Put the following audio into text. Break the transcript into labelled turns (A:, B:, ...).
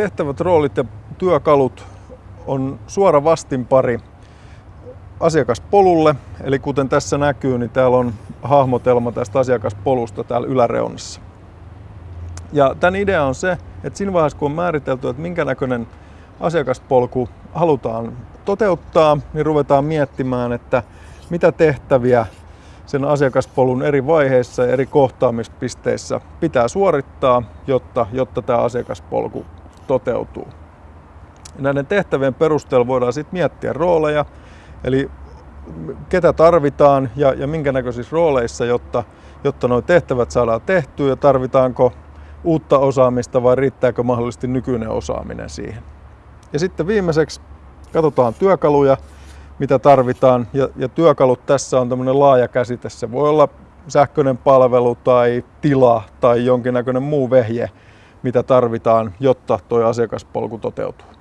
A: tehtävät, roolit ja työkalut on suora vastinpari asiakaspolulle. Eli kuten tässä näkyy, niin täällä on hahmotelma tästä asiakaspolusta täällä yläreunassa. Ja tämän idea on se, että siinä vaiheessa kun on määritelty, että minkä näköinen asiakaspolku halutaan toteuttaa, niin ruvetaan miettimään, että mitä tehtäviä sen asiakaspolun eri vaiheissa ja eri kohtaamispisteissä pitää suorittaa, jotta, jotta tämä asiakaspolku toteutuu. Näiden tehtävien perusteella voidaan sitten miettiä rooleja, eli ketä tarvitaan ja, ja minkä näköisissä rooleissa, jotta, jotta nuo tehtävät saadaan tehtyä ja tarvitaanko uutta osaamista vai riittääkö mahdollisesti nykyinen osaaminen siihen. Ja sitten viimeiseksi katsotaan työkaluja, mitä tarvitaan. Ja, ja työkalut tässä on tämmöinen laaja käsite. Se voi olla sähköinen palvelu tai tila tai jonkinnäköinen muu vehje, mitä tarvitaan, jotta tuo asiakaspolku toteutuu.